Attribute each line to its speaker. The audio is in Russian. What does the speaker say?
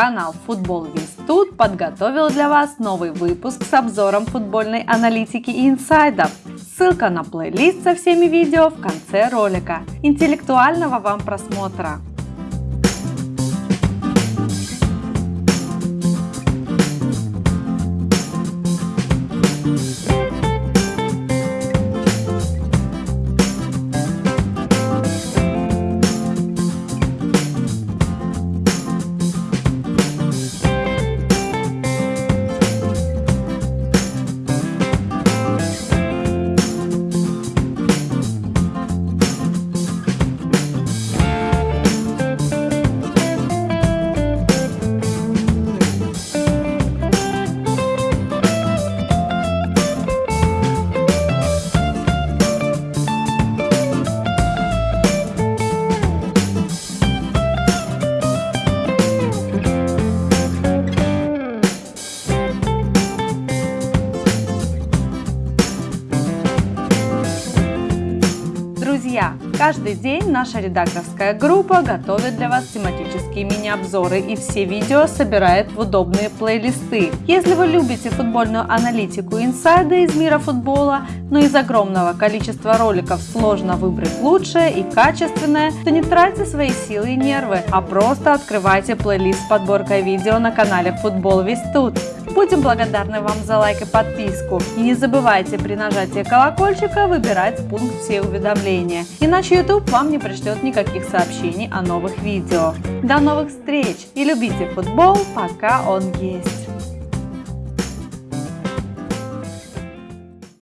Speaker 1: Канал Футбол Весь Тут подготовил для вас новый выпуск с обзором футбольной аналитики и инсайдов. Ссылка на плейлист со всеми видео в конце ролика. Интеллектуального вам просмотра! Друзья, каждый день наша редакторская группа готовит для вас тематические мини-обзоры и все видео собирает в удобные плейлисты. Если вы любите футбольную аналитику и инсайды из мира футбола, но из огромного количества роликов сложно выбрать лучшее и качественное, то не тратьте свои силы и нервы, а просто открывайте плейлист с подборкой видео на канале Футбол Весь Тут. Будем благодарны вам за лайк и подписку. И не забывайте при нажатии колокольчика выбирать пункт «Все уведомления», иначе YouTube вам не пришлет никаких сообщений о новых видео. До новых встреч и любите футбол, пока он есть!